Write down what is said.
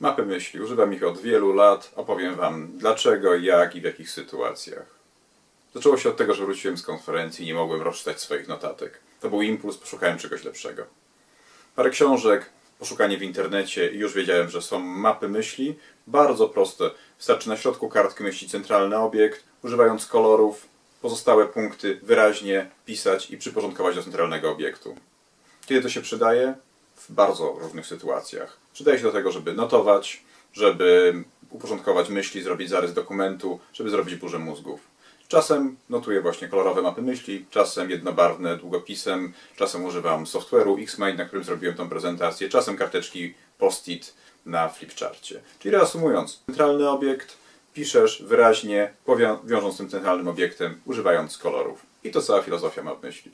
Mapy myśli. Używam ich od wielu lat. Opowiem Wam dlaczego, jak i w jakich sytuacjach. Zaczęło się od tego, że wróciłem z konferencji i nie mogłem rozczytać swoich notatek. To był impuls, poszukałem czegoś lepszego. Parę książek, poszukanie w internecie i już wiedziałem, że są mapy myśli. Bardzo proste. Wystarczy na środku kartki myśli centralny obiekt, używając kolorów, pozostałe punkty wyraźnie pisać i przyporządkować do centralnego obiektu. Kiedy to się przydaje? W bardzo różnych sytuacjach. Przydaje się do tego, żeby notować, żeby uporządkować myśli, zrobić zarys dokumentu, żeby zrobić burzę mózgów. Czasem notuję właśnie kolorowe mapy myśli, czasem jednobarwne długopisem, czasem używam software'u Xmind, na którym zrobiłem tą prezentację, czasem karteczki post-it na flipcharcie. Czyli reasumując, centralny obiekt piszesz wyraźnie, wiążąc tym centralnym obiektem, używając kolorów. I to cała filozofia map myśli.